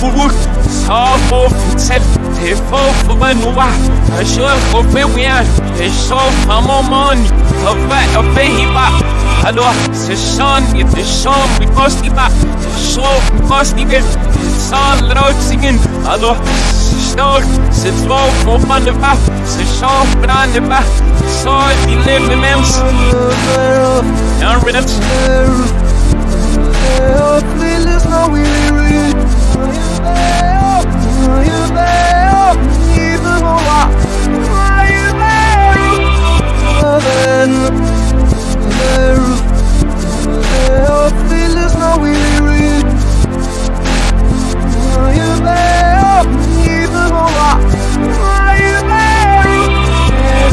auch in mir Ruhe. So, auf, for, for, hvad nu var. Jeg så, for, hvad vi. Jeg så, for, må, money. Og hvad, og hvad, hi, var. Hallo, c'est son, it is son, we must be back. So, we must be good. It's all loud singing. Hallo, stor, c'est trop, for, van de back. C'est so, brand de back. So, die leven mensen. Ja, rhythms. Feelings no we read. Are you there? Feelings no we. Are you there? Even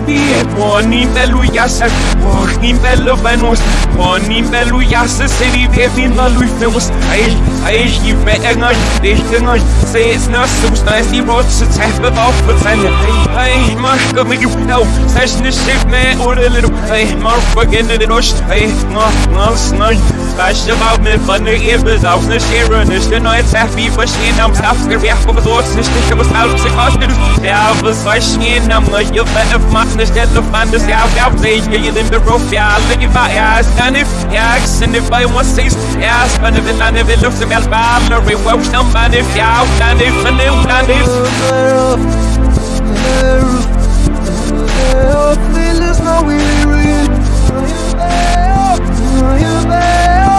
there? Bie, poni belu yasa, poni belu venus, poni belu yasa, seri de fin la lui feus, ai, ai, i fe engai, de engai, se es na so sta es die rot se teppe auf mit seine, ai, mach go mit ses ne shit me or a little, ai, mar fucking in the rush, ai, no, no, no, Weißt du, warum mir von der Ebel auf ne Schere nicht der neue Zeffi verstehen am Saftgewerk, wo du es nicht nicht, was alles sich was soll ich gehen, am neue Welle machen, ich stelle Mann, das ja, ja, sehe ich hier in den Beruf, ja, alle die war, ja, ist dann nicht, ja, ich sind nicht bei uns, siehst, ja, es war eine Wille, eine Wille, auf dem Erdballer, wir wollen dann mal nicht, ja, auch dann nicht, von dem, dann nicht. Feelings no we read. Are you there? Even more. Are you there? Are you there?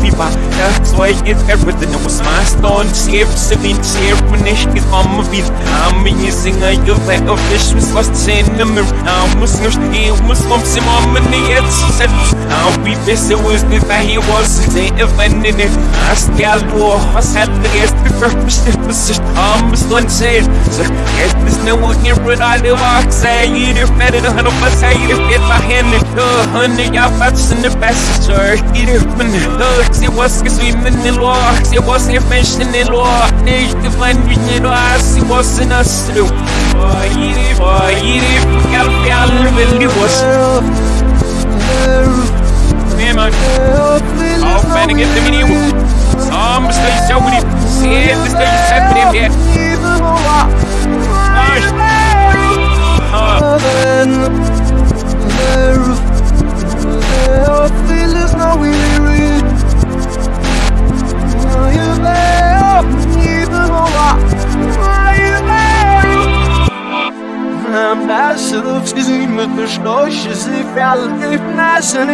FIFA That's why it's everything was my stone. Saving, safe When ich gekommen bin I'm in Singer You better fish Was was sehen im Now muss nicht gehen Muss vom Zimmer Mit mir jetzt Set Now wie besser was nicht Wer hier was Seh wenn in it Hast ja du Was hat der erst Bestimmt was ich Am bis dann sehen Sag Jetzt ist ne Wo hier Rüd alle Wach Sei jeder Fette Du hast was Sei jeder Fett Verhände Du Hunde Ja was in der Beste Jeder Bin Hör Sie was geswimmen in den Loch Sie was nicht Menschen in den Loch Nicht gefallen mich nicht Was Sie was in das Du Oh jeder Oh jeder Ja Perle Will die was Nee man Aufwendig in dem Video Sam Bist du so mit Sie Bist du jetzt mit dem hier Feelings no we read. Are you there? Even more. Are you there? I'm passive of season with the nice and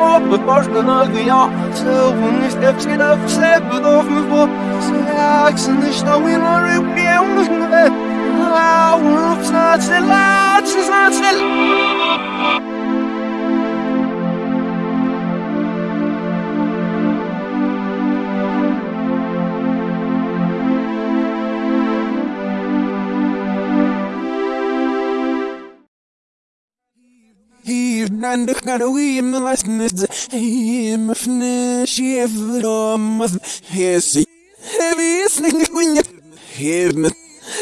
off but it step step me de stouw in een rup die ons niet weet Lauw op snaat stil laat ze snaat stil Hier عندك قروي من الاسند هي مفناش يفضل مف هيسي هذه سنك وين هي مت هذه ورتني على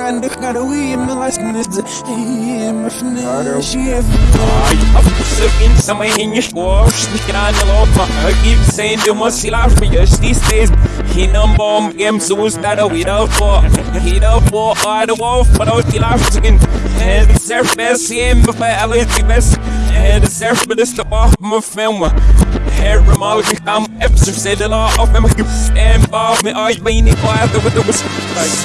عندك قروي من الاسند هي مفناش يفضل Ai, a fucking somewhere in your squash, sneaking on the low I keep saying you must see life for your these days. He number bomb game, so is that a without for? He don't for all the wolf, but out the life again. And the surface, him, but I like the best. Het is erg met de stap af me filmen. Helemaal ik ga even zitten af en met als ben ik kwaad over de bus.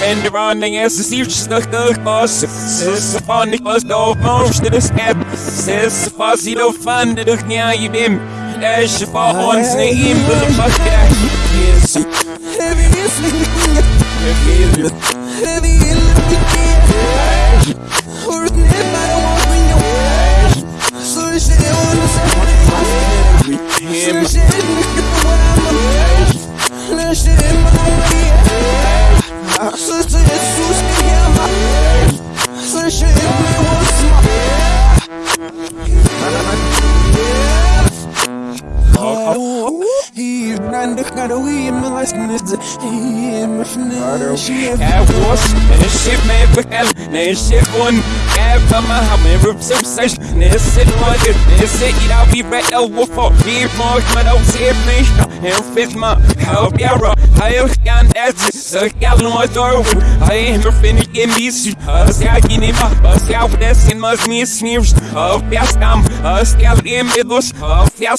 En de running is de siertjes nog de klas. Zes van ik was de opmoest in de scap. Zes van die de van de dag niet aan je bim. Als je van ons niet in wil pakken. Yes. Heavy is Heavy in my life, and it's he in my friend. She Jeg was en shit med bekal Ne shit one Jeg var med ham med rups og sæs Ne sit one Ne sit i dag vi ret og hvorfor Vi magt med dog se mennesker En fedt mig Help jeg rå Har jeg gerne ætte Så jeg nu er dår Har jeg mig finde ikke mis Og skal jeg give mig Og skal jeg det sin mig mis snivs Og jeg skam Og skal jeg med os Og jeg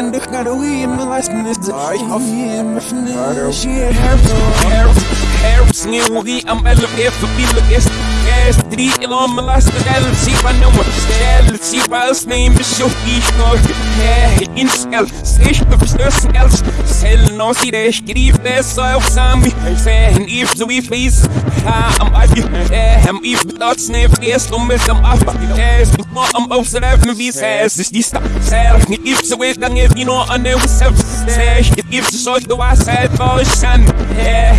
He ran the kind of way in my life, and it's he in my friend. She had her Harris, Harris, nieuwe am elevator is. Gas 3 in mijn laatste deel, zie maar nummer. Stel, zie maar als neem je zo die nog. In skel, steeds de verstussen els. Sel, no zie de schrief, de zo samen. Zijn if zo wie face. Ha, am. Eh, hem if dat sneef, eerst om met hem af. Gas, maar am opschrijven wie zij is. Die staat zelf niet if zo weet, dan heeft hij nog een nieuwe zelf. Zeg, het if zo de waarheid voor zijn.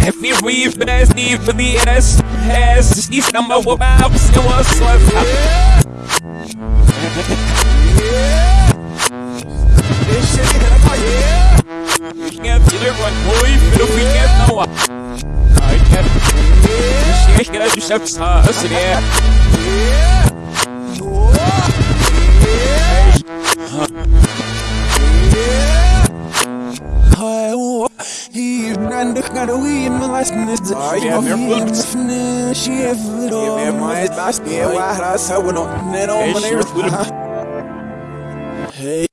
If you read for this, need for the rest. Has this number I can't. This shit is just upstairs, yeah. He ran the kind of way in my life, and it's yeah, he they're in good. my friend. She have it all. Ja, maar het was meer waar als hij we nog net Hey,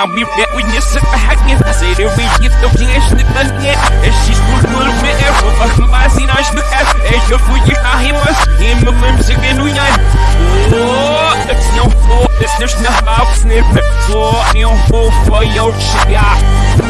heard me, I'll be back when you sit back in. Say that we get the flesh the gun yet. And she's good little bit ever. But my sin I should have. And you for you, I him us. Him the limbs again, we got. Oh, it's no fault. It's just not about snippet. So, you know, for your shit, yeah.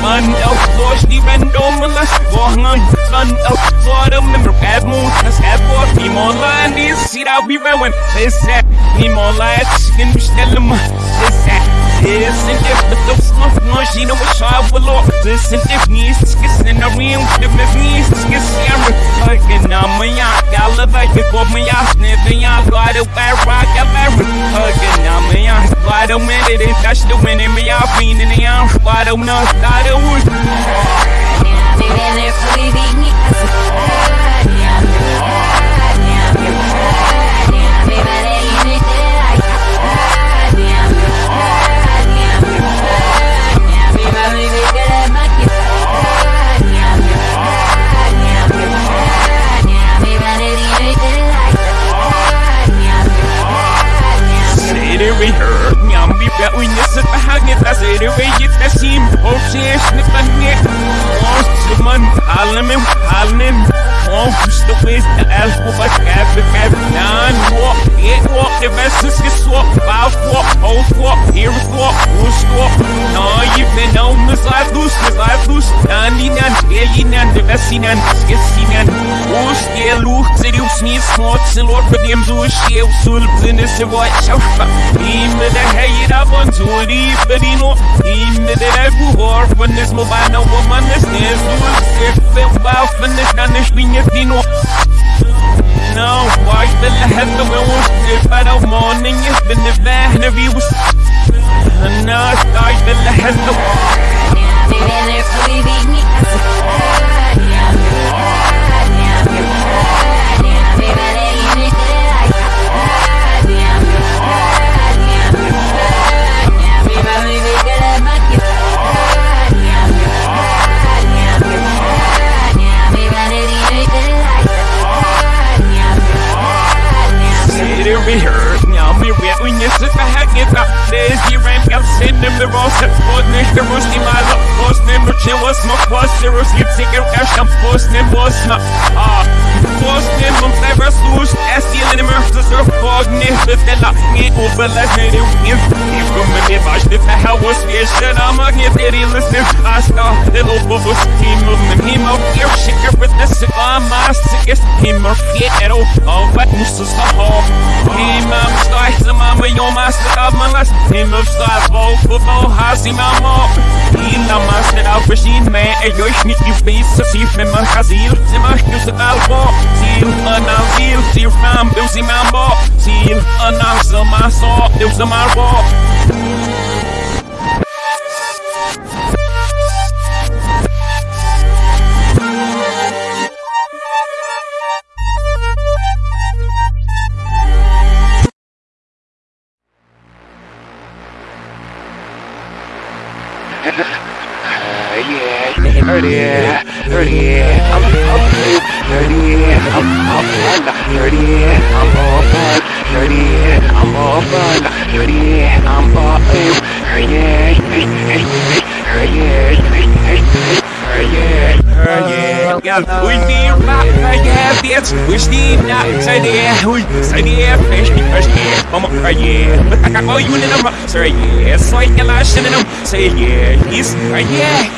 Man, else, Lord, Stephen, don't molest. Walking on, son, else, for the member, bad moon. That's bad boy. Him online, this shit, I'll be rowing. This that. Him online, skin, tell him. This that. This and if the dose of she know what I will look. This and if needs to kiss in the ring, the miss needs to kiss Sarah. Hugging on my yacht, it for my yacht, sniffing yacht, got a bad rock, married. Hugging on my yacht, don't win it, and touch the wind in my yacht, being in the arm, don't know, not a. Yeah, baby, they're fully beating it. und jetzt sind wir halt nicht das Ere, wir jetzt das Team, und sie ist nicht bei mir, und sie man, allem im Hallen, husk at vist ta alt på bare skabe skabe Nan walk, it walk, det vestes skal swap Bare swap, hold swap, here swap, who swap Nå, I vil nå, med sig med sig i nan, skal i nan, det i nan, skal si nan. Og skal lugt til det usnit smart Til lort for dem du er skæv, sultende til hvor jeg sjovfer I med det her i der bontur, i for de nu I med det der buhår, for næst må bare nå, hvor man næst næst Du er sæt, fem bare, for næst, der næst, vi næst, No, the way was it by the morning it's been the van of you No, I the hell the Of my last Him of stars Voll for voll Hasi Mama Ila Master auf verschieden mehr Er joich nicht die Fisse Sief mit man Chazil Sie macht du se Albo Ziel Anal Ziel Ziel Ram Du sie Mambo say yeah, it's like a lot in them. Say yeah, he's yeah,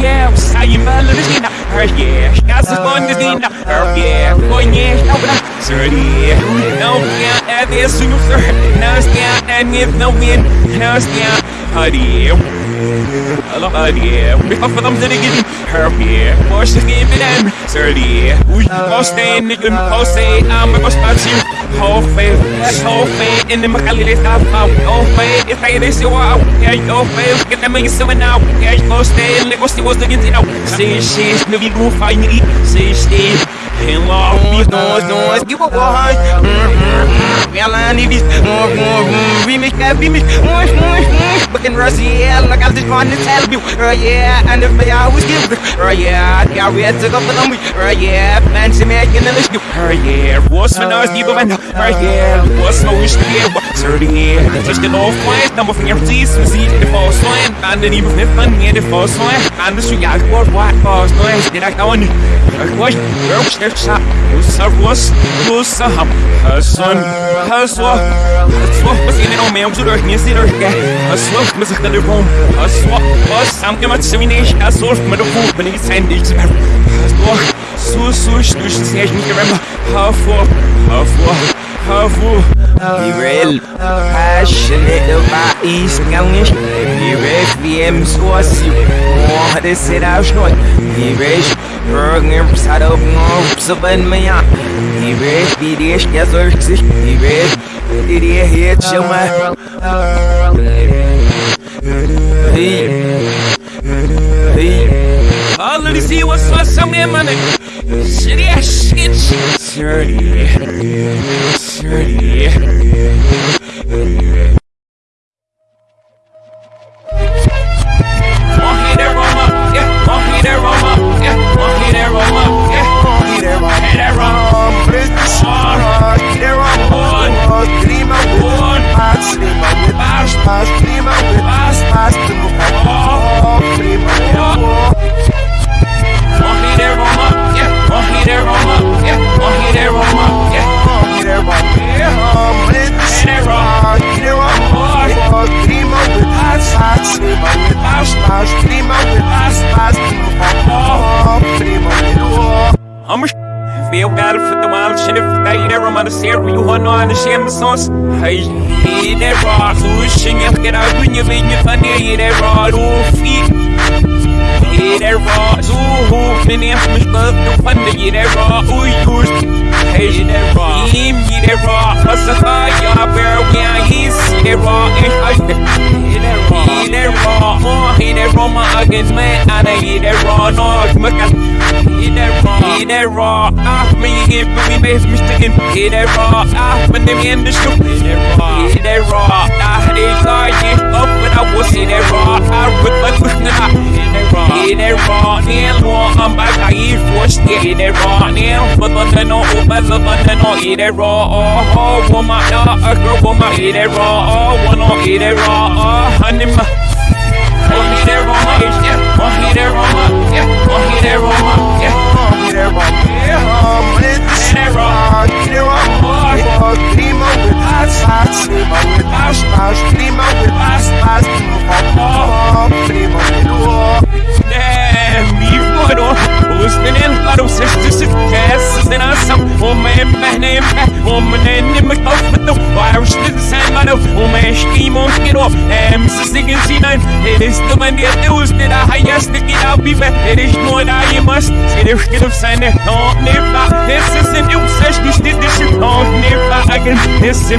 yeah, say dina, yeah, is going this dina, yeah, going yeah, no, say yeah, no, yeah, at this soon, sir, no, yeah, and if no win, no, yeah, howdy. Hello, yeah. We have them to giddy. Herb, yeah. Wash the game in them. Sir, yeah. We must stay good post. Say, I'm a must you. Whole faith, whole faith in the Macalli. Stop out. Oh, faith. If I this you out. Yeah, your faith. Get them in your now. Yeah, you must stay in ghost. was the giddy now. Say, she's no, we go find it. Say, stay. And love me, noise, noise, give a wine. Ela níveis, remix, remix, fucking yeah, look at this one, it's hell, uh, yeah, and if I always give it, uh, yeah, yeah, we had to go for them, uh, yeah, fancy making the list, uh, yeah, what's my nose, give man, uh, yeah, what's my wish? To her, yeah, just get off quiet, number for your teeth, see the false line, and then even if I'm near the false line, and the street, I what, false noise, did I go on, where was the shot, who's a was, who's a hum, a son, a swap, a swap, was in it on me, I'm sure, you see her, yeah, a swap, Miss Telephone, a swap, was some gemacht, so wie nicht, a swap, mit der Fuß, bin ich sein, ich zum so, for, for, for, Be real, passionate about East Galnish. Be real, VM Squassi. Oh, this sit out short. Be real, Bergen, Sad of Norps of Enmaya. Be real, be this, yes, or six. Be real, hear Chuma? Hey, hey, all of these see what's what's some my name. Shit, yeah, shit, shit. Dirty, dirty. aan Hey, schermen soms Hij is niet ervaar, zo is je niet gedaan, kun je weet niet wanneer je ervaar, hoe feet get that raw. ooh, can they have some love? No fun to get that raw. Ooh, you. hey, get that raw. Him, get that raw. Us a high, y'all bear, when I hit that raw. And get that raw. Get that raw. oh, ain't that raw, my against man. I don't get that raw. No, come on. Get that raw, get that raw. Ah, me if we make mistakes, get that raw. Ah, but then we end the shoot. Get that raw, get that raw. Ah, they lying up when I was in a raw. I ripped my quick now. In a raw, in law, I'm back. I eat forced in a raw. Now, but the no, oh, my love, the no, in a raw. Oh, oh, woman, a girl, woman, in a raw. Oh, one, oh, in a raw. Oh, honey, my. One hit a roma, yeah. One hit a roma, yeah. One hit a roma, yeah. One hit a roma, yeah. Kima, Kima, Kima, Kima with us, us, Kima with us, us, Kima with us, us, Kima, Kima, Kima. Erich nur in ayımız Serif gidip seni Nirva Nesesin yüksek güçlü düşük Nirva agın This is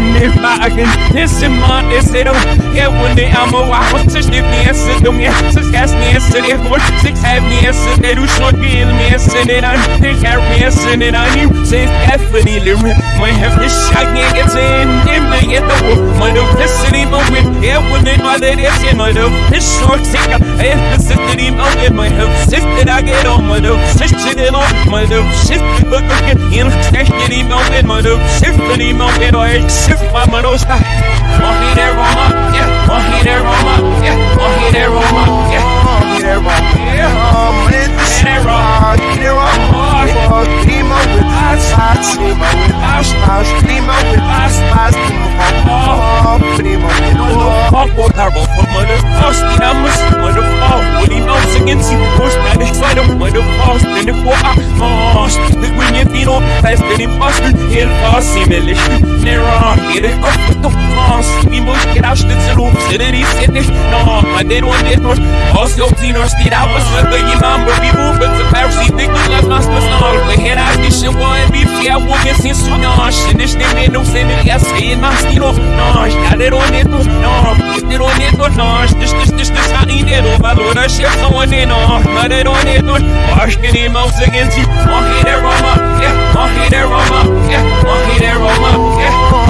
agın Nesim ma neserim Ye when they am a wahut Siz ne niyesi dumye Siz gas niyesi ne hor Siz hev niyesi ne ruşun Gil niyesi ne dan Ne kar niyesi ne dan You siz the lirim My hef ne It's in. getin Nimle get the wolf My dum nesini My win Yeah, when they know that it's in my dum Ne şort sikam Ye nesini mo win My do that I get on my do shit shit it on my do shit but go get in stash get him on in my do shit that him on in or shit my mono side want me there on my yeah want me there on my yeah want me there on my yeah want me there on my yeah want me there on my yeah yeah, um, with wrong, oh, Primo with us, us, Primo with us, us, Primo with us, Primo, Primo with Mother falls Then it for a Fast The green you feel Fast than imposter Heel fast Similish Neron Get it up with the fast We must get out Stütze Loop City Sit nicht No I did one did not Aus your Zino Steht out Was wird the Imam But we move But the Pharisee Think we left us Was not. We head out This shit One Be fair Woman Since so Nosh And this name Ain't no sin Yes Say it Mas Tino Nosh Got it on it No Get Kardeşim bu MVP'ye bugün siz sunar Sinirlerim senin senin nasıl olnar Yaler o ne donar Gittir o ne donar Dış dış dış dış hani ne donar Uğraş yapsam o ne nar Naler o ne dur Baş günü mavzu genzi Mahire Roma Yeah. Mahire Roma Yeah. Mahire Roma Yeah.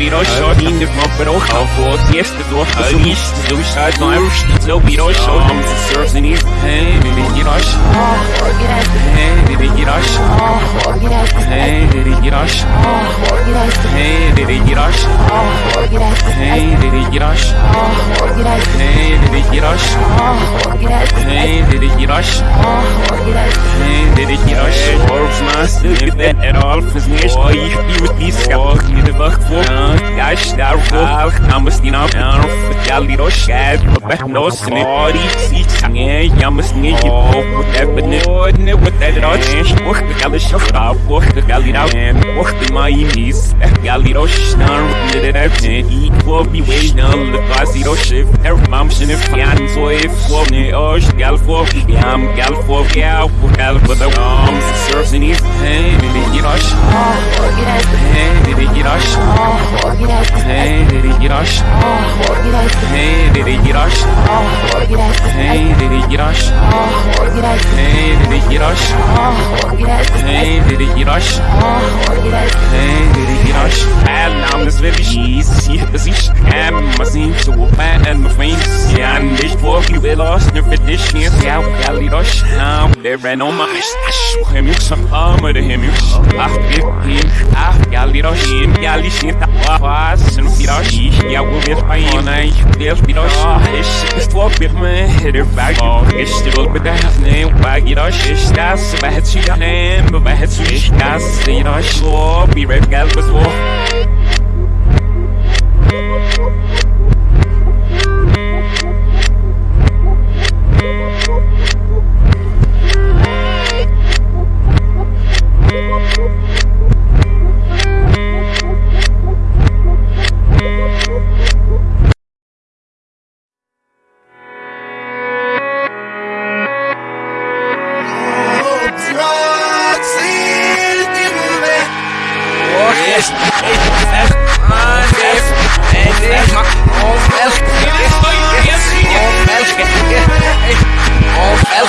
Biroschau, Kinder von Brochau, vor die erste Tochter zum Mist, du bist halt noch am Schnitt, so Biroschau, Hey, sie Surfs in ihr, hey, wie bin ich rasch, hey, wie bin ich rasch, hey, wie bin ich rasch, hey, wie bin ich rasch, Hey, did it get us? Hey, did it get us? Hey, did it get us? Hey, did it get us? At all is nicht. Ich bin mit dies gehabt, mit der Wach vor. Ich darf auch, namus die Nacht auf, ja, die Roschad, but no sin, oh, die sieht, ja, ja, muss nicht, oh, whatever, ne, ne, what that it all, ich, oh, the gal is shot up, oh, the gal it out, and, oh, the my knees, gal it all, snar, did it out, ne, eat, oh, be way, no, the class, it all, shift, her mom, she, if, yeah, so if, oh, oh, gal, for, yeah, I'm gal, for, yeah, gal, for the arms, serves in his hand, did it get us? Hey, it get us? Hey, it get us? Hey, it get us? Hey, it get us? Hey, it get us? Hey, it get us? Hey, it get us? Wirklich easy, dass ich kann, was ihn zu feiern, mein Freund. Ja, nicht vor, wie will für dich nicht, ja, ja, lieb euch, ja, der rennt um, ich, ich, him, ich, some armor to him, ich, ach, wir, him, ja, lieb euch, him, ja, lieb nicht, was, und wieder ich, ja, wo wir bei ihm, nein, ich, der, wieder euch, ich, ist vor, mit mir, der Berg, oh, ich, will mit der, ne, bei, geht euch, ich, das, bei, hätt sie, ne, bei, hätt sie, ich, das, wieder euch, so, wie, red, gelb, was, wo, Man of the war, I get work,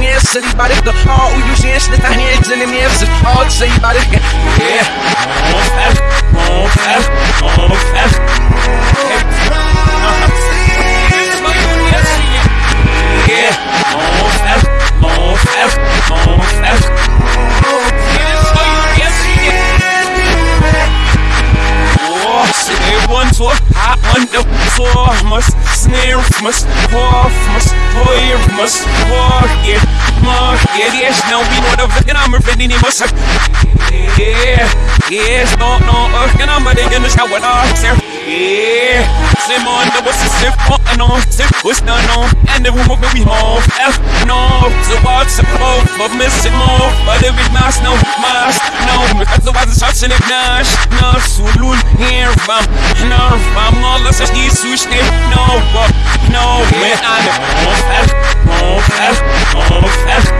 me, city, but it's the, oh, you see, it's the hands, and the mirrors, oh, say, about it, yeah. Off F, off F, off F. Yeah, off F, off F, off F. floor must snare must off must toy must walk it mark it yes now we know the fucking I'm ready must yeah, yes, no, no, uh, can I make in the shower, sir? Yeah, same on the what's the sip, on, sip, what's on, and the woman we home, F, no, so what's the both of missing more, but every mask, no, mask, no, because the was such an ignash, no, sulul, here, vam, no, vam, all the such these sush, uh, no, no, man, I'm off, F, off, F,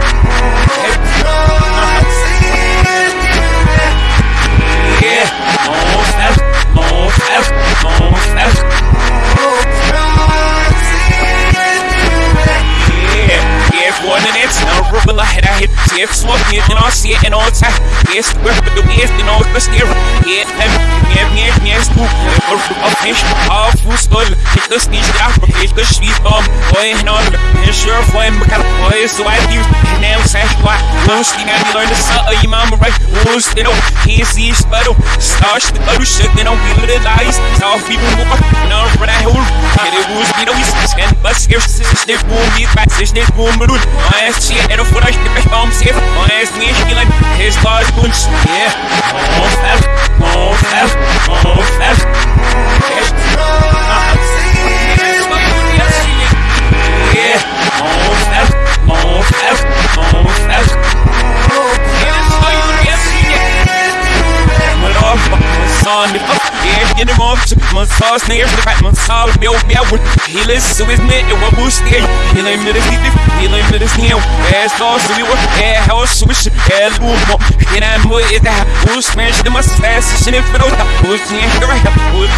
yeah, I hit see smoke and I see it and all time. Yes, we're the yes, you know, but still, yeah, yeah, yeah, yeah, spook, of fish, all skull, hit the sneeze, down from hit the street, um, and all, and sure, and kind of boy, so I do, and now say, why, most thing I learned to suck, your mama, right, was, you know, he sees, but, starch the other shit, you know, we little lies, so people walk, no, for that whole, and it was, you know, he's scan, but scarce, snip, boom, beat back, snip, boom, but, my ass, shit, and a foot, I get back, um, safe, my ass, me, skilling, his large bunch, yeah, oh, F, oh, F, oh, F, yeah, oh, F, oh, F, son, yeah, get him off, my son, Lost niggas, the Batman solve meu bel He listens to his man, it will boost the He lay me this he lay me this new Ass lost to me, what air house switch, air lumo Can I move it that Who's smash the must fast, shit if out and right?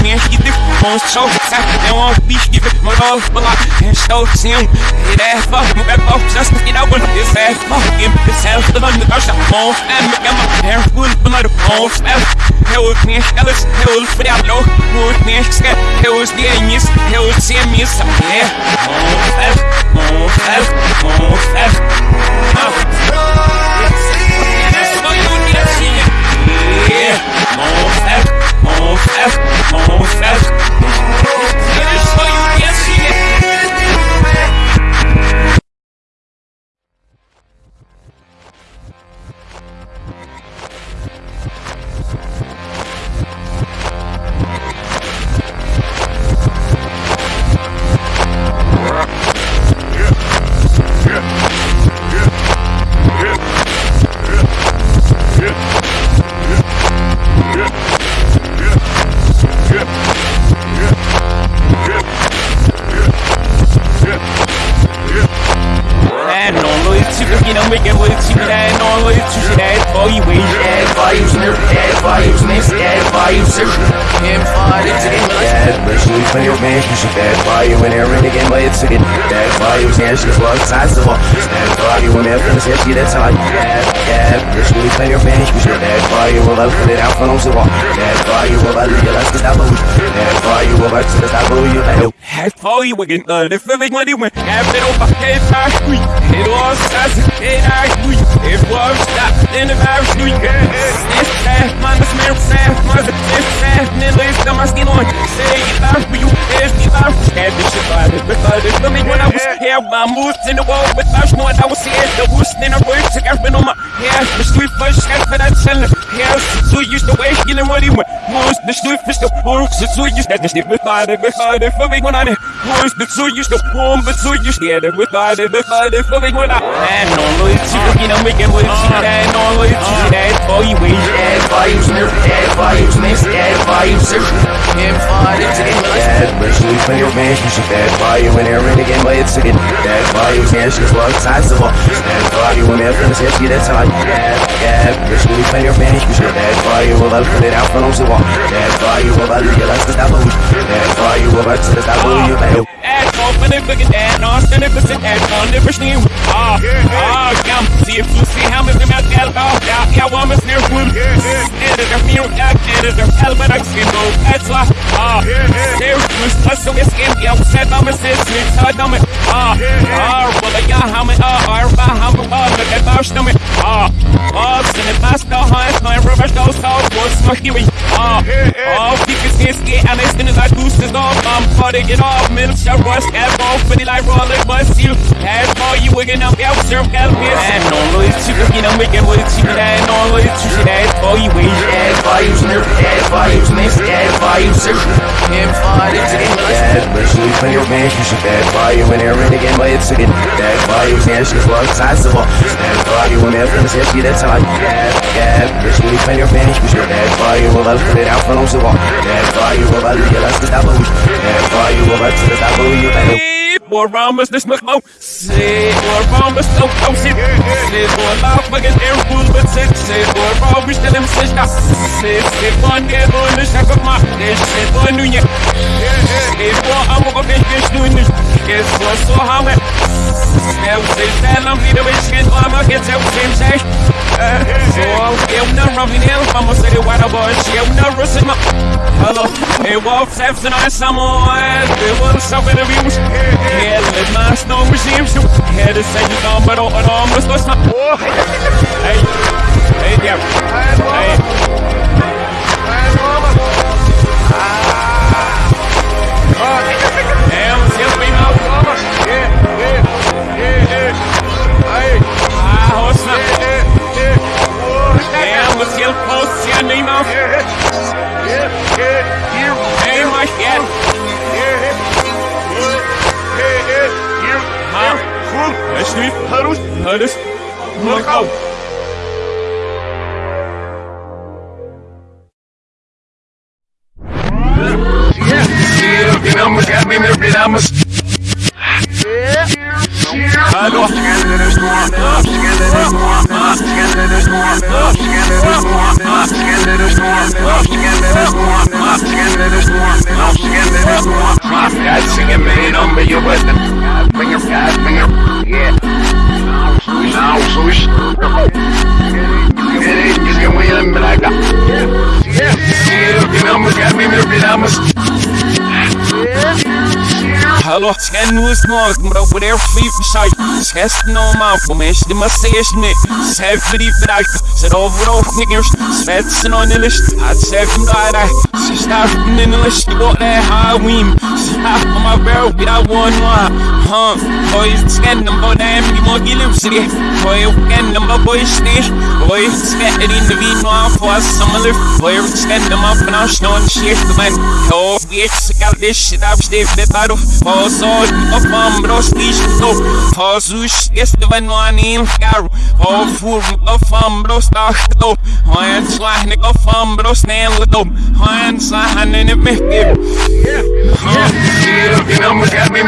Me and he On show, tap, won't be give it my dog, but like And show, him that fuck, move that fuck, just get out this ass fuck Him, this ass, the London, I shot on And my Who's me, scat, hell's the anis, hell's the amis, yeah Monsters, monsters, monsters That's what you need to see. Yeah, monsters, monsters, monsters That's what when they're finished, yeah, she that's how you add, add machine for your man, you should add value, well, I'll put it out for no so all. Add value, well, I'll realize the stop of Add value, well, I'll the stop you, I know. Had all you again, uh, the feeling when you went, have it over, head back, sweet. It was as a head I sweet. It was that in the very sweet. It's sad, man, the smell sad, man, it's sad, and it's the my skin on. Say it out for you, it's the out. Had this shit by this, but this for me when I was here, my moves in the wall, but I was knowing I was here, the worst in the world, took everything on my hair, the street first, got for that channel. Hair, so used to waste, getting what he went. Was the street fish, the works, the so used to the shit, but I did, but for me when I did. Was the so used to warm, but so used to get it, but I did, but I for me when I. And no loyalty, you know, making and no loyalty, that all you wait. Add values, nerf, add values, next, add values, him find it again. Add machine for your man, you should add value when they're in again, but it's again. Add values, and she's one size of all. Add value they're finished, yeah, she that's how you add, add machine for your man, you should add value, well, I'll put it out for no so all. Add value, well, I'll realize the stop of Add value, well, I'll the stop you, man. Add open it, look at that, no, stand it, percent, add on the machine. Ah, ah, come, see if you see how I'm at that, oh, yeah, yeah, one is near food. And it's a meal, that, and it's a hell, but I can go, that's why, ah, plus so it's in, I'm a sis, it's hard, I'm ah, ah, well, yeah, how many, ah, ah, how many, ah, look at that, stomach, ah, ah, send it past the highest, my rubber, those, those, what's my hearing, ah, ah, because it's get, and it's in his, I boost his off, I'm putting it off, middle, shut, rush, add ball, pretty like roller, bust you, add ball, you wigging up, yeah, serve, got a piss, and normally cheap, you know, making it's cheap, and normally cheap, add ball, you wait, Values, next, add values, him find it again. Add machine for your man, you should add value when they're in again, but it's again. Add values, and she's of all. Add value when they're yeah, she that's how you add, add machine for your man, you should add value, well, I'll put it out for no so all. Add value, well, I'll realize the stop of Add value, well, I'll the stop of you, man. More rhombus, this much more. Say rhombus, no, no, sit. Say more loud, fucking air fool, but sit. Say more rhombus, tell him, sit. Say, say, one, get on the shack of my dish. Say, one, new year. Say, more, I'm gonna be fish doing this. Guess what, so how it. Say, say, say, I'm the way she I'm gonna get out, same say. So, eu não roubei nele, vamos ser o Waterboy, eu não roubei my Hello, hey, Wolf, Saps, and I, someone, they will suffer the views. Oh. Yeah, let my snow machine shoot. Yeah, the same thing, but all, all, must go snap. Yeah, Nemo. Hey, my cat. Huh? Let's do it. Harus. Harus. Look out. Yeah. Damas. Hallo. God singing man on me, you with them. God finger, God finger, yeah. Now, swoosh. It ain't just gonna win, but I got. Yeah, yeah, you know, we got me, maybe Damas. Hallo, nu is nog, maar over der vlief site. Schest no man, voor mensen die maar zees niet. Die vraag, zet over of niggers. Svetsen on de list, had schef hem daar. Ze staat in de list, wordt daar Halloween. Staat op mijn werk, wie dat one one. Huh, boy, scan them, but die moet je lief zitten. Boy, scan them, but boy, sneer. Boy, scan it in de wien, maar voor some lift. Boy, scan them up and I'll snow and shit, man. Oh, bitch, I got this shit, I'm stiff, bit out of. Pozor, of ambros listo Jesus, este vai no anim caro O furmo of ambros tachto Hoen slahnik of ambros neldo Hoen slahnik in me Yeah, you know, we got me,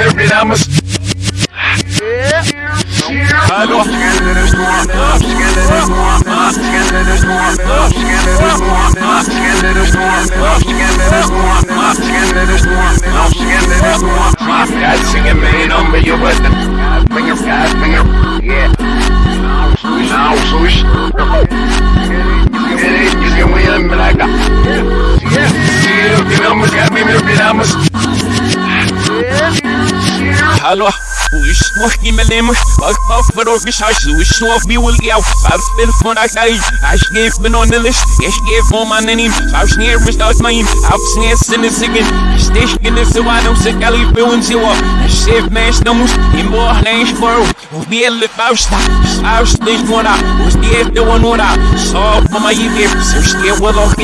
Damas. God them. God finger, God finger, yeah. Now, swoosh. It ain't just gonna win, but I got. Yeah, yeah, you know, we got me, maybe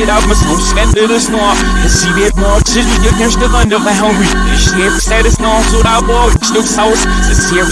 Damas. I'm scared to the snow. See no man that I meet more. Scared see more movie. Scared baby, scared I. Scared the best girls. Five to take see me. Scared really no. It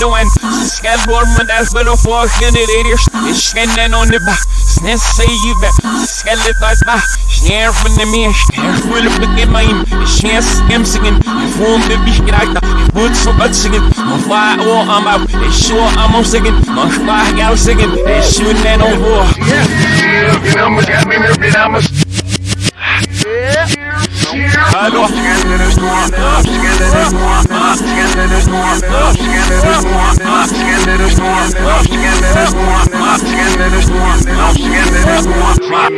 the one. Scared warm and that's little for in the ladies. It's scanning on the back. Sness say you bet. Skellet als ma. Snär von der Meer. Snär voll auf der Gemein. Snär skim singen. Ich wohn der Bich gereicht. Ich wollte so gut singen. Man war oh am Au. Ich schwör am Au singen. Man sprach ja singen. Ich schwör nen on wo. Yeah, you know, we got me, maybe Damas. Hallo.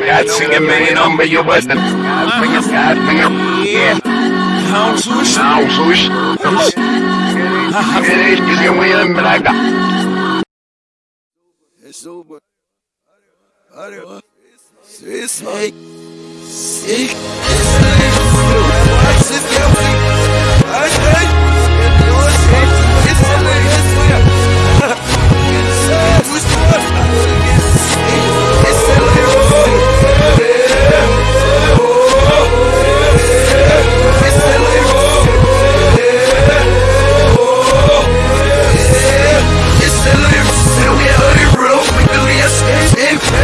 God singing man on me, you with them. God finger, God finger, yeah. How swoosh. Now, swoosh. It ain't just gonna win, but I got. It's over. Hadi. Ses hey. Sik. Siz gelmeyin. Ay ay. Yola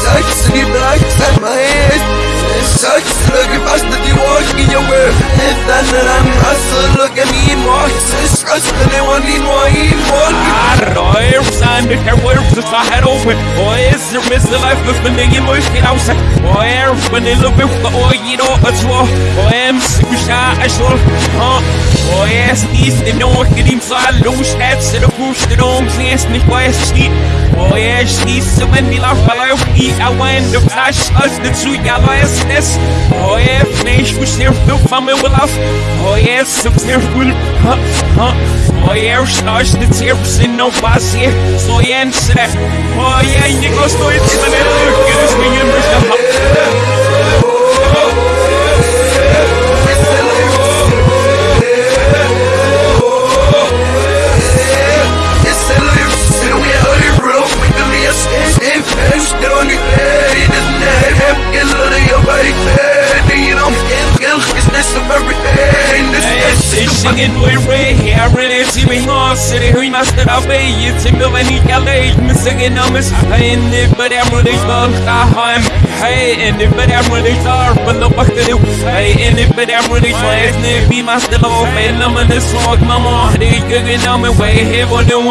sucks to get black Inside my head It sucks to look at us That you walk in your way And then I'm hustle. Look at me in marks It's trust And they want me more Even more Arroer sand her words to head open or is there miss the life of the nigga most get outside or air when they look at the oil you know as well. Or am no get him so loose heads to the push the dome yes nicht weiß steht or yes these so when die lauf bei auf die I went the flash us the two ya weiß this or if nicht was der du von mir will auf or yes so sehr cool huh huh or yes nós de tempo se não passe sou ente oh yeah you gostou fat You know Get It's this of everything Must in he this in the but I'm really fun I'm hey in the but I'm really far but the fuck to do hey in the but I'm really trying to be my still off and I'm in this walk mama on my way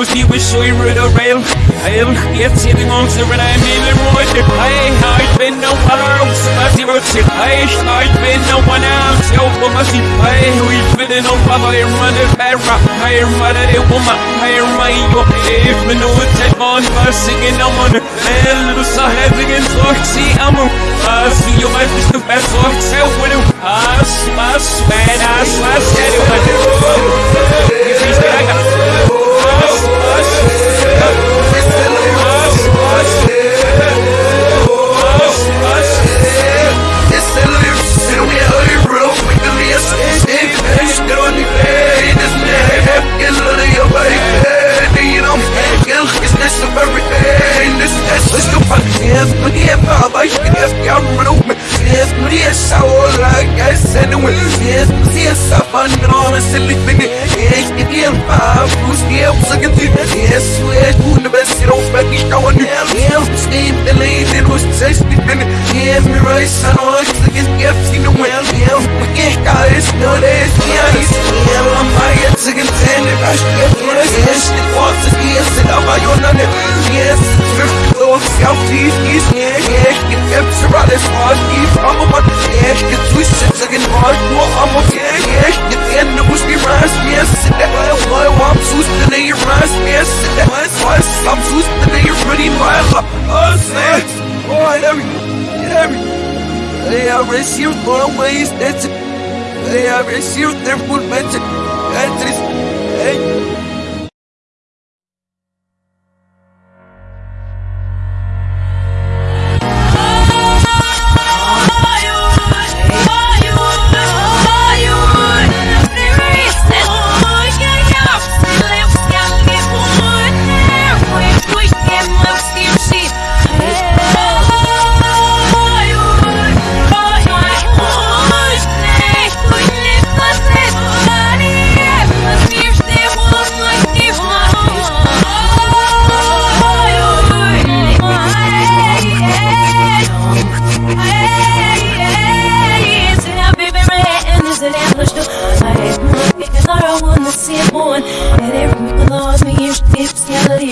see we show you the rail I'll get sitting on the red I'm in the road hey I've been no I've been no one else yo for my seat hey we've been in on Papa I'm running back hey I'm running it woman right yo if me know it's on my singing I'm on the little side again so see I'm a I see you might be the best so self with you I smash man I slash that I got I smash They are received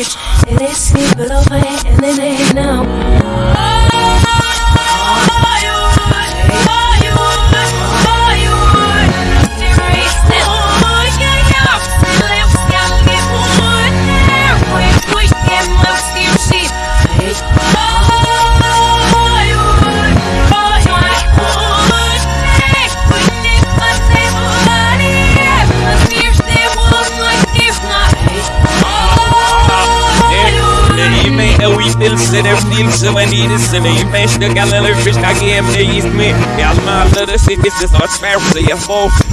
bitch. En i det sen i mesta gallen fisk I game det is me Alla hade sett det så svär så jag får Alla hade sett det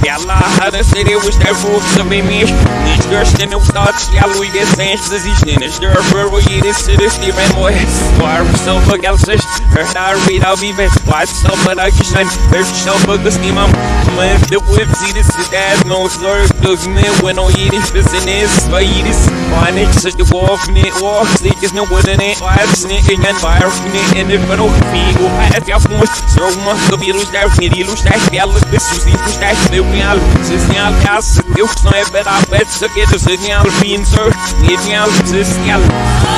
was där för så vi mer Ni störst den upp starts jag lui det sen så sig ni stör för vad i det så det Steven boy Var så för galsist Hör där vid av vi vet vad så för jag kan hör så för det stimam Men det whip see this that. No slur Dogs me when no eat it fist in this Vad i det Why nicht så det går för ni och Slickes no wooden it Why sneaking and fire for in the middle Figo at your phone So much of you lose that Fini lose that Bella this is the push that Meu real Signal gas Eu não é better Bet så get the signal Fin sir Signal Signal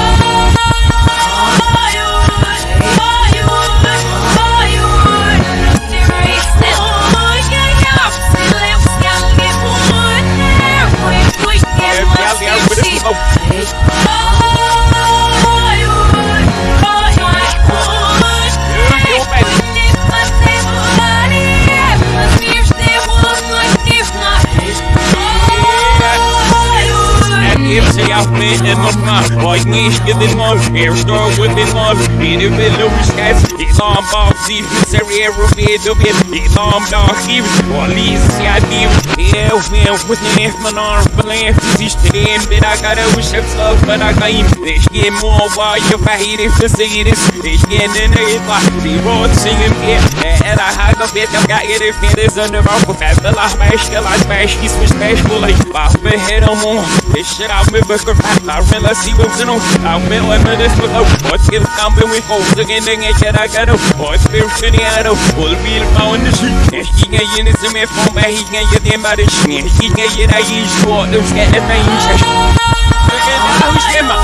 nicht gewinn mal, er stor with it mal Ini will lose guys Islam bak zif Serie rufi dubin Islam dak giv Walis ya div Eu meu with me man arm Belief Sich den bit I gotta wish up stuff But I gaim Ich geh more Wa you fahiri Fasiris Ich geh in the Itla Die road singen mir And I had a bit of got it. If it is under our fat The last mash The last mash He's switch mash Bully Bach me head on more. This shit me Booker I realize he was in I'm in like this with no What's in camping with holes again I get I got no What's there shitty I know Full wheel found the And he can is in me phone But he can get them out of shit And he can get I use short Those get the main shit Look at the house my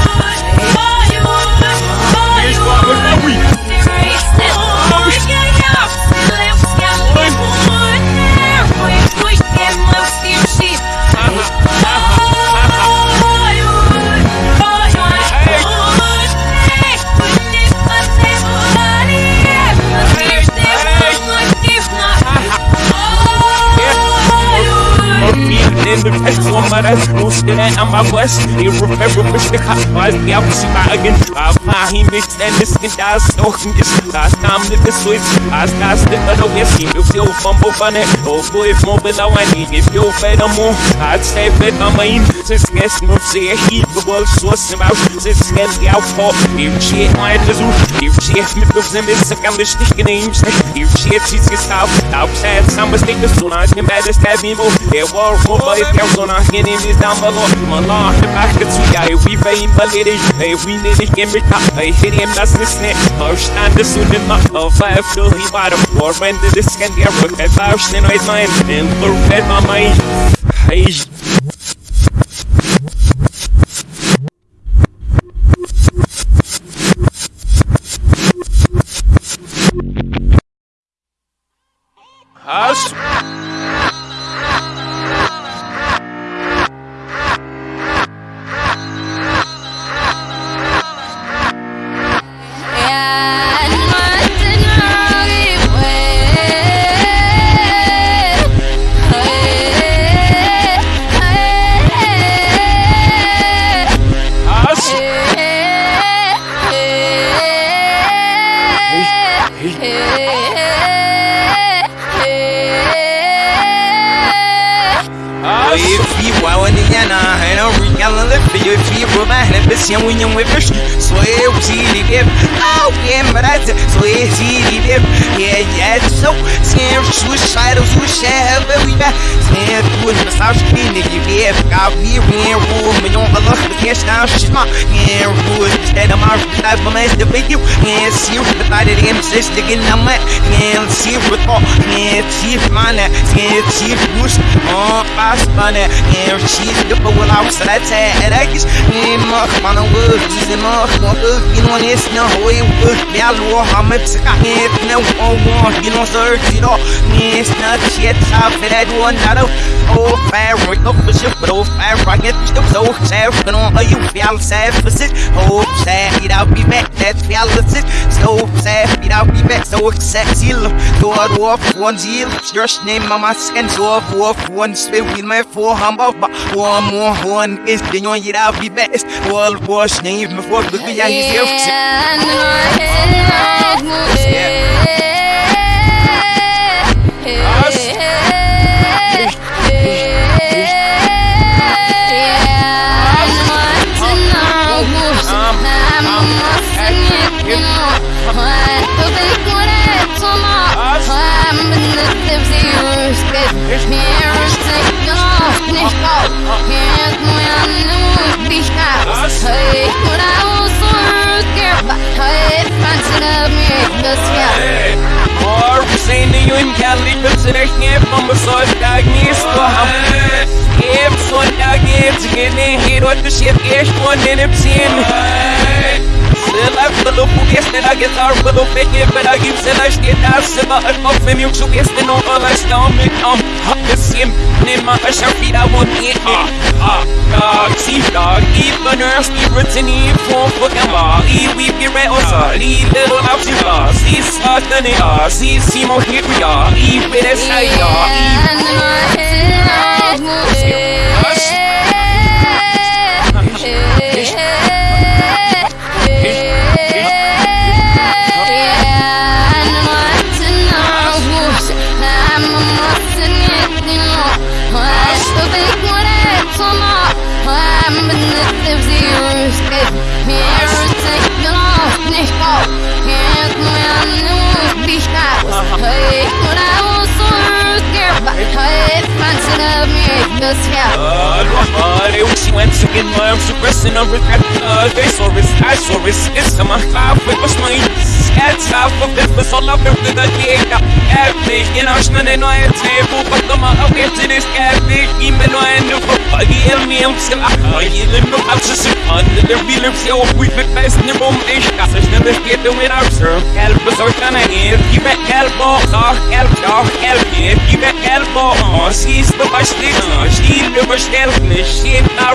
Here's what was my week in the best woman that's most in that I'm my west. You remember which the cop was the opposite by again. I'm high, he mixed and this and that's so this last time that this was last last the other way. See, if you fumble funny, oh boy, if more below I need if you better move, I'd say better mine. Since guess no say he the world source about since get the outfall. You shit, my Jesus, you shit, me goes in this second, this thing in You shit, she's yourself. Outside, some mistakes, so nice, me bad as that evil. They were over. 100 pounds on our skin and it's down below Malar, I could see that if we vain, but it is Hey, we need to get me top, hey, hit him, that's the snap First time to suit him up, uh, a five till he bought a floor When did this can get rook, that first in my mind Then look at my mind. Hey, sister again I'm at and see what all and see my net and see push on fast on it and she's the well I was that and I guess my man wood my you know this no way wood yeah lo how much I you know sir you know it's not shit. One not oh fair the ship but oh fair right get the so sad but on you feel sad for sit oh sad you know be back. That feel sit so sad you know be back. So sexy do I walk one deal just name mama skin so off one. Spin with my four but one more one is know I'll be best. Wall wash name before the is Or that I get our little bit, but I give the last get out, so I go for you, so yes, then all I stomach, um, hot the same, name my sharpie, I won't eat me. Ah, dog, see, dog, even nurse, even to need for fucking law, e we be right on side, e little out you lost, e slot than it are, see, see, more here we are, e with a side, dog, e Uh, they wish you went to my arms suppressing a regret. Uh, they saw this, I saw this. A my five with my Skats half of it was all up into the gate. Epic, you know, I'm in my table, but the my up into this epic. Even though I knew for buggy, and me, I'm still a live no house is under the so best in the the out, sir. Help us out, and I you back oh, help, oh, help, you back. Oh, she's the best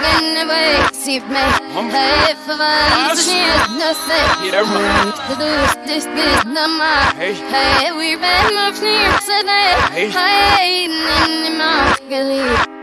sister, even with this, I, ja, even. Us, us, Hey, we been up here today. Hey, in the Snilly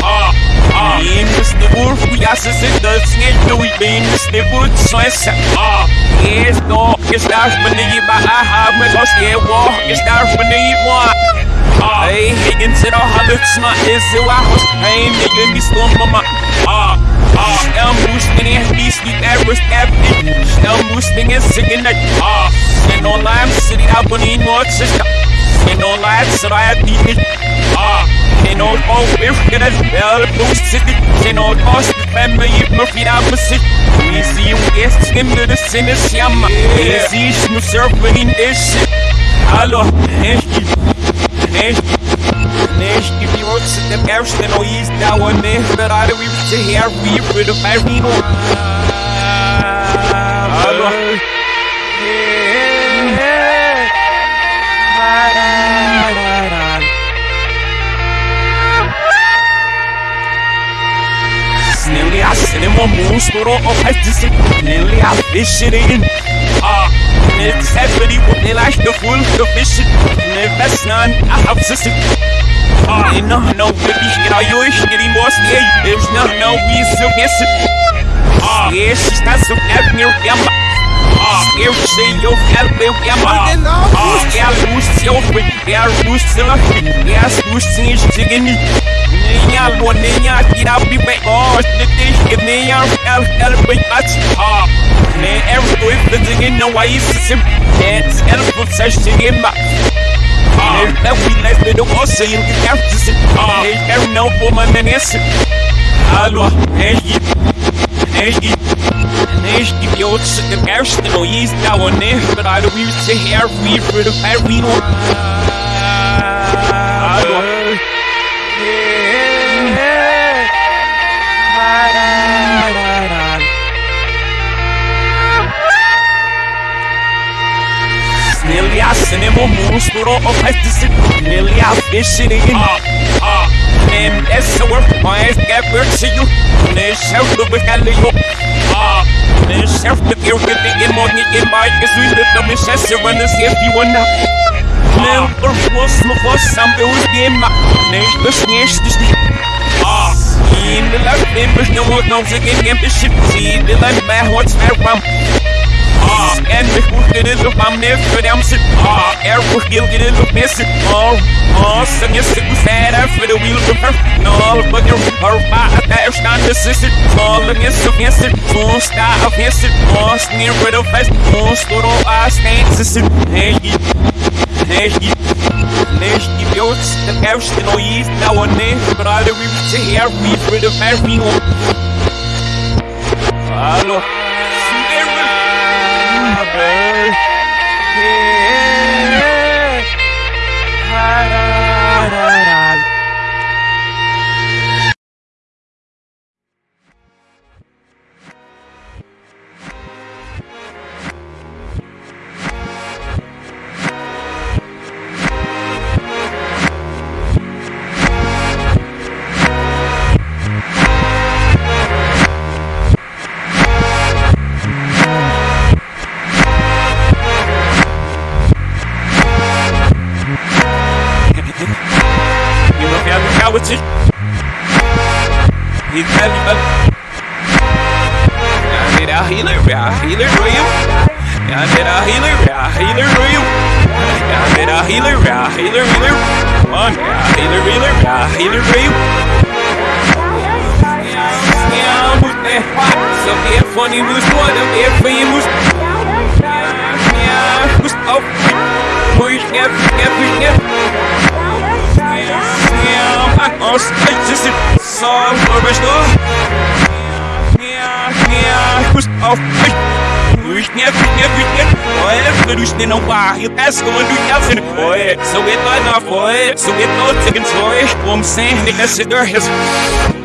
Ah, ah. Minus the wolf we ass is it the snake do we minus the ah no It's not for ba I have me go stay walk It's not for the walk Hey, Higgins in a hundred smart is it I was pain nigga me mama Ah, El boosting in me sleep every step El boosting and singing that ah. And on lime city I believe more sister And on lime so I have beat Ah And on all we're gonna well boost city And on cost the family if my feet out sick Easy you guess him to the sinners yamma. Easy you surfing this shit Hallo, Neshki Neshki Neshki vi også det værste når I staver med Hvad er det vi vil til her Vi vil det bare Snilly ass in my moon store og hætti sig Snilly ass fisher in Ah It's everybody what they like the full sufficient. Invest none, I have system. Oh, no, no, baby, get all your shit anymore. There's no, no, we so miss it. Oh, yeah, she's got some avenue. Yeah, eu sei, eu quero ver o que é mal. É a luz seu, é a luz seu, é as luzinhas de mim. Nem a lua, nem a tira, bem, oh, de que nem a ela, ela bem bate. Ah, nem é o dois, fazendo não aí, se é, ela for se chegar, mas. Ah, we let me do also you can have to sit. Ah, hey, não for my menace. Alô, hey, hey, Než ti pjot se te kersten og gis da og ne For da du vil se her vi for det her Er monster og fester Sniljassen er ingen Nem essa work mais que é persigo Nesse é o do bacalhau Ah Self the fear get the in money in my is we live the misses when the safety one now. Now or was no was some who's game ma. Nee, dus niet dus niet. Ah, in the left in but no more no again game the ship see the land man what's fair from. Ah, en mijn neef voor hem zit. Ah, er wordt heel dit op missen. Oh, oh, ze is de verder voor de wiel te ver. No, but you're her pa, daar staan de zussen. Calling is zo missen. Zo'n sta of missen. Oh, sneer de vest. Oh, stoor al aan steen zussen. Hey, hey, Nee, die beeld, de eerste nooit, nou en nee, brother, we moeten hier, we voor de ver, Hallo. Howitzer. Healer, a healer for you. Yeah, yeah, funny moves, what a yeah, famous. Yeah, who's up? Push, yeah, yeah, yeah. On steeds is het zo voor me door. Ja, ja, ik moest net, net, net. Oi, du schnell noch war. Hier passt und du kannst in. Oi, so man nach oi, so geht man tegen zwei Strom sein, nicht das ist durch.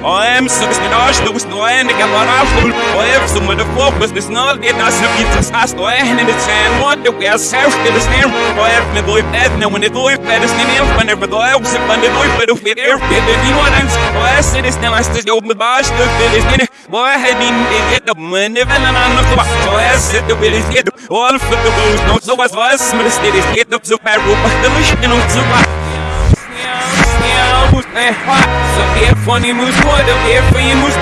Bist neu, ich kann mal aufholen. Oi, so mit der Fokus ist null, geht das nicht wie das hast. Oi, in den Zehn, und du wärst selbst, das nehmen. Oi, mir durch Bett, ne, wenn ich durch Bett ist nicht mehr, wenn ich durch, so wenn ich durch, wenn du fit, er fit, die nur eins. Oi, so ist nicht, was das oben mit Barsch, du ist nicht. Oi, hat ihn, ich geht up, wenn ich wenn an noch so. Oi, sit the will is get all for the blues, no so was was, mir ist das geht up so per Rupa, da mich in und so was. So wir von ihm muss wurde, wir von ihm muss.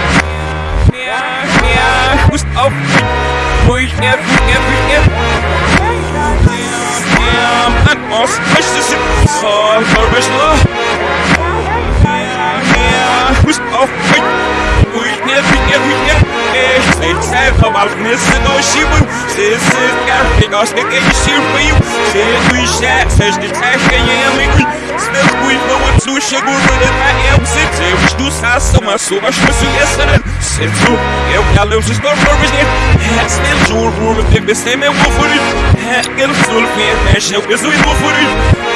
Ja, ja, muss auf. Wo ich nerv, nerv, nerv. Ja, man muss, ist es so, verwischen. Ja, muss auf. Nerv. Ich seh selber auf Nisse no Schiebung. Sie ist gar aus der Gänge Schieb für you. Sie du ich schätz, es die Tasche jämlich. Still gut, wo man zu chegou no detalhe, eu sei, eu estou saço, mas sou as pessoas, né? Sento, eu quero os estorvos, né? Still juro, juro, deve ser meu favorito. Aquele sul, que é, eu que sou meu favorito. Still sur, mas o igual, eu não resolvi, eu papo, still sur, mas que galina, mas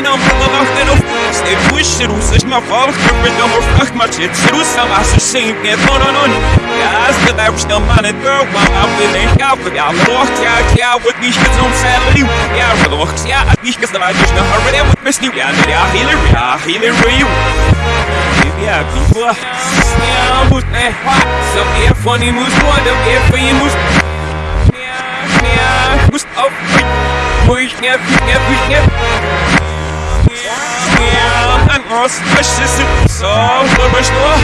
não não quero. Still push, eu uso as minhas falas, que eu perdi amor, fuck, mas eu tiro, só acho sem que é não, não, não. As que deve estar mal, né, girl, while I'm feeling out, but I'm lost, yeah, yeah, with these kids on salary. Yeah, for the works, yeah, I think it's the light, just the hurry, with Miss New, yeah, yeah, healer, yeah, healer, for you. Yeah, people. Yeah, who's that? So, yeah, funny moves, what up, for you moves. Yeah, yeah, who's up? Push, yeah, push, yeah, push, yeah. Yeah, I'm all special, so, we're still.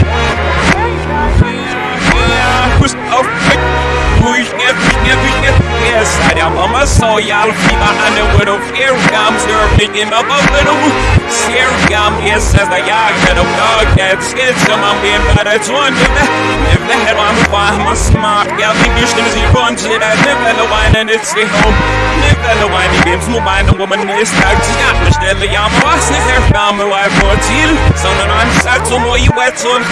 Yeah, who's up? Yeah, yeah, yeah. Yes, I am on my soul, y'all. I know what of air comes, you're picking up a little. Ser gam, yes, as the yard, get a dog, that's it, some I'm being to under that. If the head on the farm, I'm smart, yeah, the vision is your bunch, it I never know wine and it's the home. Know why, the game's no mind, a woman is stuck, she's not much dead, the yam, was is there, found my wife, or teal. So, no, I'm sad, so more you wet, so I'm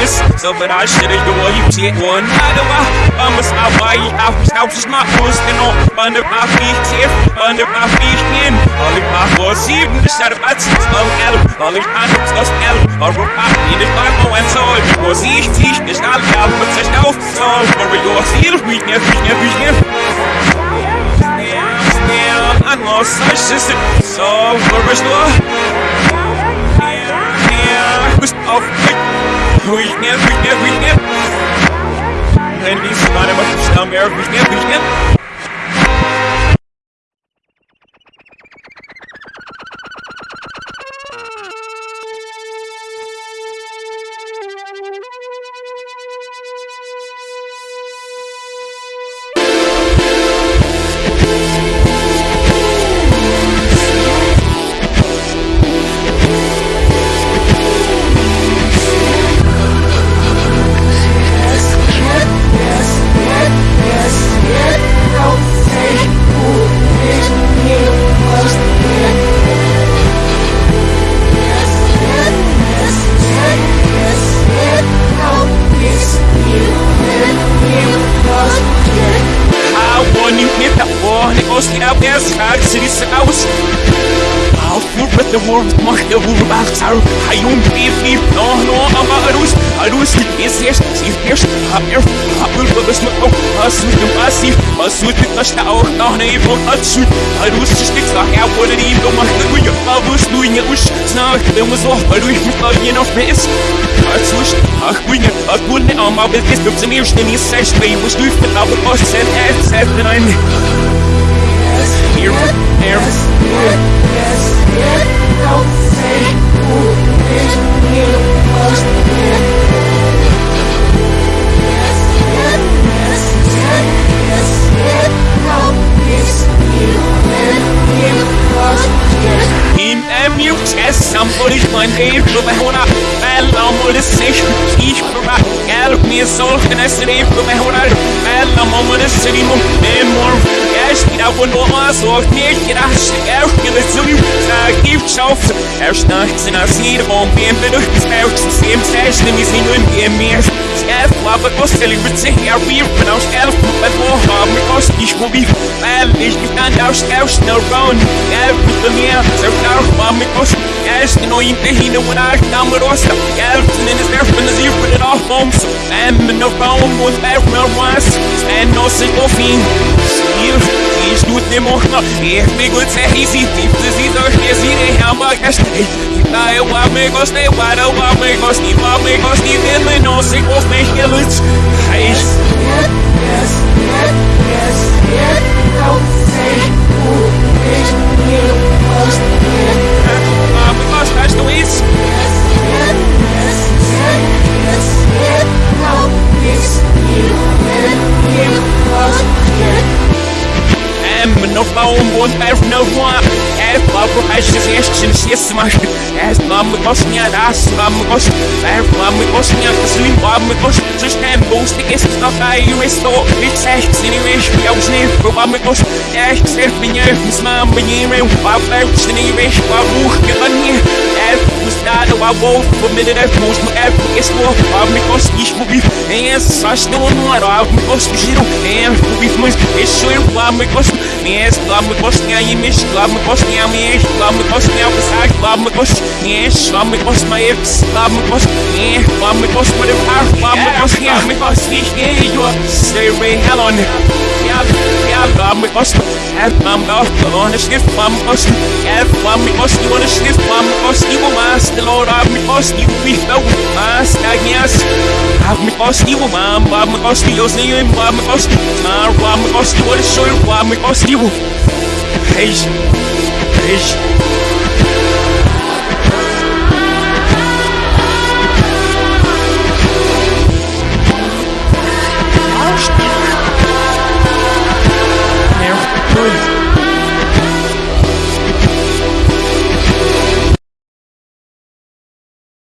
this. So, but I should have, the way you take one, I don't know, I'm a stop, why you have, house is my and all, under my feet, here, under my feet, in, all in my force, even the shadow, that's Spał elf, ale panu coś elf Europa, nie dbano en sol Bo sich sich nicht all elf Und sich auf sol For your seal, we nie, we nie, we nie Stand an los, such is it So, for us lo Bist auf We nie, we nie, we nie Wenn die Sonne macht, stand mir, we nie, we nie da auch noch ne von hat zu arus ist nichts nach er wurde die do macht du ja was du in us snach dem was auch weil du ich mit nie noch mehr ist als us ach du ja ach du ne ama bis du zum ersten nie sechs bei was du für aber was sind es seit nein Here, here, yes, yes, yes. Somebody's mein Leben, du bei Hona, weil am das sich, ich probiere, gelb mir solchen es Leben, du bei Hona, weil am das sich, immer, Esta bondosa, que irás chegar que le sou Sa gift schauf Erst nachts in as hier Spelt sim sest mi sin im bem mir Skelf lava kostel im sich ja wir von aus elf mit wo haben wir kost ich wo wie weil ich gekannt aus aus no round Gelb mit mir so now war mit kost Erst no im hin und nach namerosa Gelb in es der put it off homes and no phone with back no was and no single thing Hier easy Tief zu sie so schnell sie die Hammer gestell Na eu amigos de para o amigos de amigos de dele não se confia que lutz Yes, yes, yes, yes, yes, não sei o que eu gosto Amigos, estás tu isso? Yes, yes, yes, yes, yes, não isso Eu, eu gosto Em no phone won't have no one As Barbara has his action Yes, my As Mama Gosnia Das Mama Gos As Mama Gosnia Slim Mama Gos Just time goes to guess Not I you restore It's echt Anyway Ich auch schnell Für Mama Gos Ja, ich seh bin ja Mis Mama Jere War Bärbs Anyway War estrada, o avô, comida é posto, é porque estou pobre, consigo viver, é só estou no aró, me conseguiram, é, mas deixou eu lá, me conseguiram. Yes, love me posting a image, love me posting a me, love me posting a massage, love me post, yes, love me post my hips, love me post, yeah, love me post my heart, love me post, yeah, me post, yeah, you are, say, hell on it, yeah. Erbarm mit Osten, Erbarm auf Corona, Schiff am Osten, Erbarm mit Osten, ohne Schiff am Osten, wo Maß, der Lord, ab mit Osten, wie ich glaube, Maß, da geht's. Ab mit Osten, wo Mam, ab mit Osten, aus Nehmen, ab mit Osten, Mar, ab mit Osten, ohne Schuld, ab mit Osten, wo. Hey, hey. Peace.